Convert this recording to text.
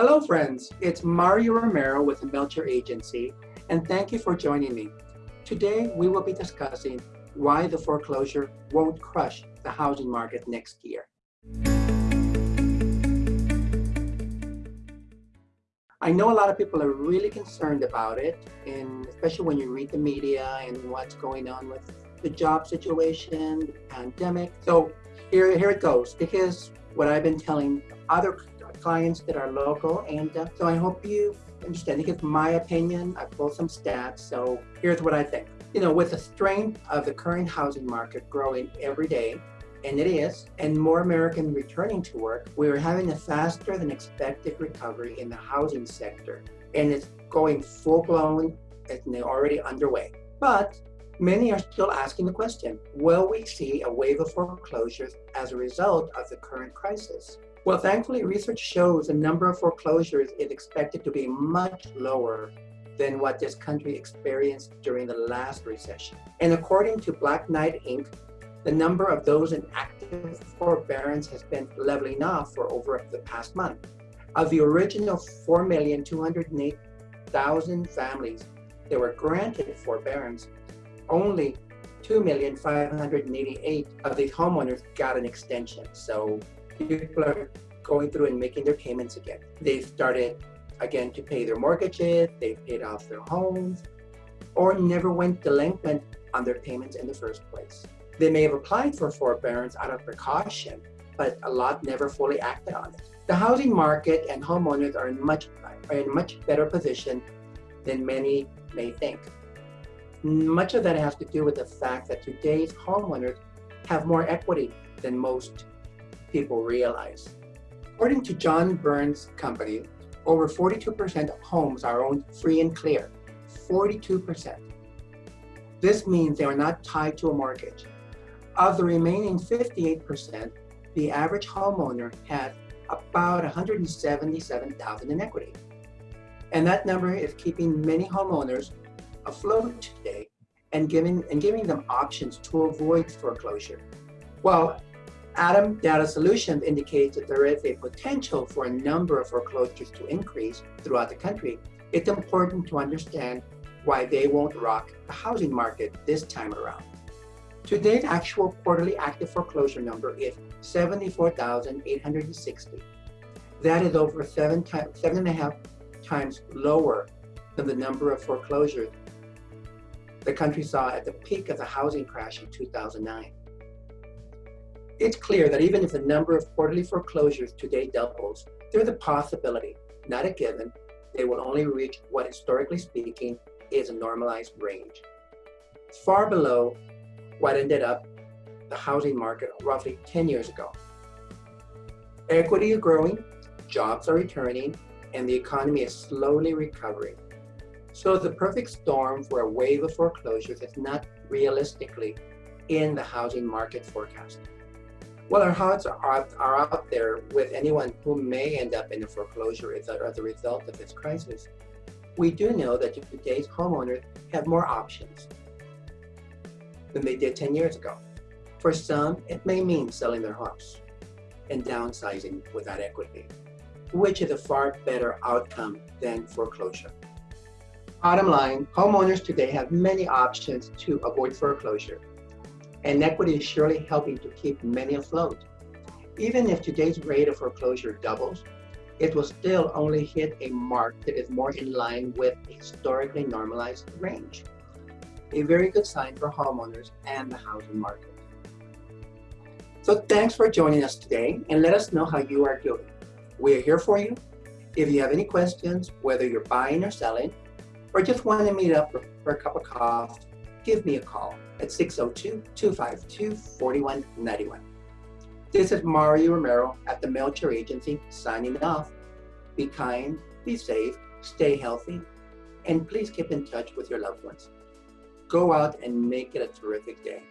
Hello friends, it's Mario Romero with the Melcher Agency and thank you for joining me. Today we will be discussing why the foreclosure won't crush the housing market next year. I know a lot of people are really concerned about it, and especially when you read the media and what's going on with the job situation, the pandemic. So here, here it goes. Because what I've been telling other clients that are local, and uh, so I hope you understand. It's my opinion. I pulled some stats, so here's what I think. You know, with the strength of the current housing market growing every day, and it is, and more Americans returning to work, we are having a faster than expected recovery in the housing sector, and it's going full blown and already underway. But many are still asking the question, will we see a wave of foreclosures as a result of the current crisis? Well, thankfully, research shows the number of foreclosures is expected to be much lower than what this country experienced during the last recession. And according to Black Knight Inc., the number of those in active forbearance has been leveling off for over the past month. Of the original 4,208,000 families that were granted forbearance, only 2,588 of these homeowners got an extension. So people are going through and making their payments again. They've started again to pay their mortgages, they've paid off their homes, or never went delinquent on their payments in the first place. They may have applied for forbearance out of precaution, but a lot never fully acted on it. The housing market and homeowners are in much are in much better position than many may think. Much of that has to do with the fact that today's homeowners have more equity than most people realize. According to John Burns Company, over 42% of homes are owned free and clear. 42%. This means they are not tied to a mortgage. Of the remaining 58%, the average homeowner has about 177,000 in equity. And that number is keeping many homeowners afloat today and giving, and giving them options to avoid foreclosure. Well, ATTOM Data Solutions indicates that there is a potential for a number of foreclosures to increase throughout the country. It's important to understand why they won't rock the housing market this time around. Today's actual quarterly active foreclosure number is 74,860. That is over seven, times, seven and a half times lower than the number of foreclosures the country saw at the peak of the housing crash in 2009. It's clear that even if the number of quarterly foreclosures today doubles, there's a possibility, not a given, they will only reach what historically speaking is a normalized range. Far below what ended up the housing market roughly 10 years ago. Equity is growing, jobs are returning, and the economy is slowly recovering. So the perfect storm for a wave of foreclosures is not realistically in the housing market forecast. While our hearts are, are out there with anyone who may end up in a foreclosure as a, as a result of this crisis, we do know that today's homeowners have more options than they did 10 years ago. For some, it may mean selling their house and downsizing without equity, which is a far better outcome than foreclosure. Bottom line, homeowners today have many options to avoid foreclosure, and equity is surely helping to keep many afloat. Even if today's rate of foreclosure doubles, it will still only hit a mark that is more in line with a historically normalized range. A very good sign for homeowners and the housing market. So thanks for joining us today and let us know how you are doing. We are here for you. If you have any questions, whether you're buying or selling, or just want to meet up for a cup of coffee, give me a call at 602-252-4191. This is Mario Romero at the Melcher Agency signing off. Be kind, be safe, stay healthy, and please keep in touch with your loved ones. Go out and make it a terrific day.